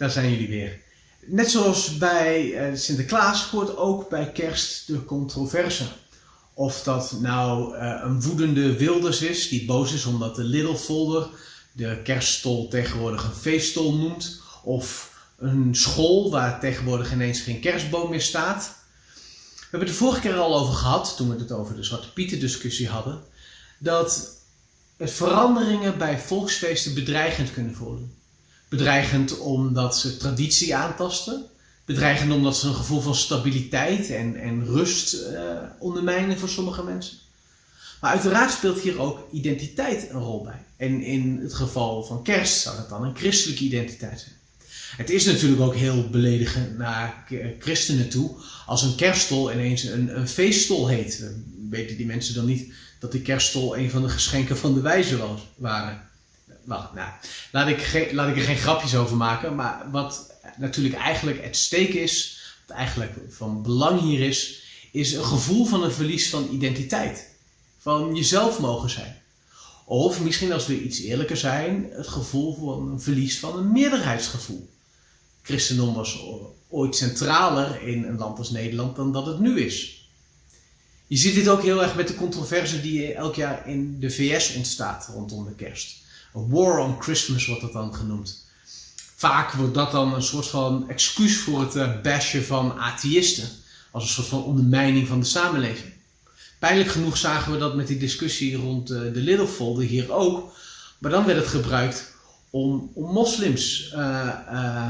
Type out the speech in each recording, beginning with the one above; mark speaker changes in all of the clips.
Speaker 1: daar zijn jullie weer. Net zoals bij eh, Sinterklaas hoort ook bij kerst de controverse. Of dat nou uh, een woedende Wilders is, die boos is omdat de Little Folder de kerststol tegenwoordig een feeststol noemt. Of een school waar tegenwoordig ineens geen kerstboom meer staat. We hebben het de vorige keer al over gehad, toen we het over de Zwarte Pieten discussie hadden. Dat veranderingen bij volksfeesten bedreigend kunnen worden. Bedreigend omdat ze traditie aantasten. Bedreigend omdat ze een gevoel van stabiliteit en, en rust uh, ondermijnen voor sommige mensen. Maar uiteraard speelt hier ook identiteit een rol bij. En in het geval van kerst zou dat dan een christelijke identiteit zijn. Het is natuurlijk ook heel beledigend naar christenen toe als een kerststol ineens een, feeststol heet. Weten die mensen dan niet dat die kerststol een van de geschenken van de wijze was, waren? Nou, laat ik, laat ik er geen grapjes over maken. Maar wat natuurlijk eigenlijk het steek is, wat eigenlijk van belang hier is, is een gevoel van een verlies van identiteit. Van jezelf mogen zijn. Of misschien als we iets eerlijker zijn, het gevoel van een verlies van een meerderheidsgevoel. Christendom was ooit centraler in een land als Nederland dan dat het nu is. Je ziet dit ook heel erg met de controverse die elk jaar in de VS ontstaat rondom de kerst. War on Christmas wordt dat dan genoemd. Vaak wordt dat dan een soort van excuus voor het eh, bashen van atheïsten. Als een soort van ondermijning van de samenleving. Pijnlijk genoeg zagen we dat met die discussie rond uh, de Little Folder hier ook. Maar dan werd het gebruikt om, om moslims, uh,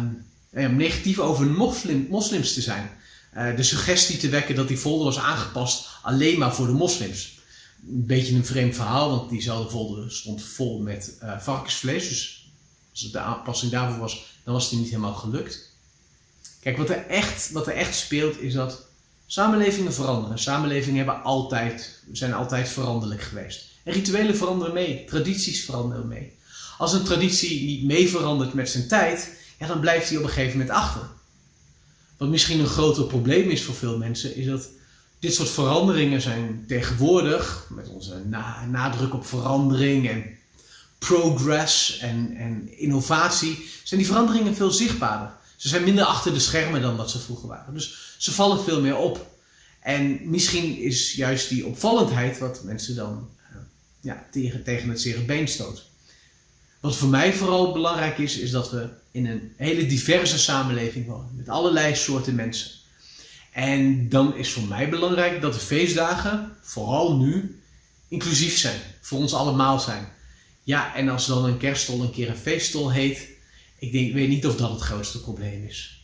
Speaker 1: negatief over moslim, moslims te zijn. de suggestie te wekken dat die folder was aangepast alleen maar voor de moslims een beetje een vreemd verhaal, want diezelfde folder stond vol met uh, varkensvlees. Dus als het de aanpassing daarvoor was, dan was het niet helemaal gelukt. Kijk, wat er echt, wat er echt speelt is dat samenlevingen veranderen. Samenlevingen hebben altijd, zijn altijd veranderlijk geweest. En rituelen veranderen mee, tradities veranderen mee. Als een traditie niet mee verandert met zijn tijd, ja, dan blijft die op een gegeven moment achter. Wat misschien een groter probleem is voor veel mensen, is dat dit soort veranderingen zijn tegenwoordig, met onze nadruk op verandering en progress en, en innovatie, zijn die veranderingen veel zichtbaarder. Ze zijn minder achter de schermen dan dat ze vroeger waren. Dus ze vallen veel meer op. En misschien is juist die opvallendheid wat mensen dan uh, ja, tegen, tegen het zere been stoot. Wat voor mij vooral belangrijk is, is dat we in een hele diverse samenleving wonen. Met allerlei soorten mensen. En dan is voor mij belangrijk dat de feestdagen, vooral nu, inclusief zijn. Voor ons allemaal zijn. Ja, en als dan een kerststol een keer een feeststol heet, ik, denk, weet niet of dat het grootste probleem is.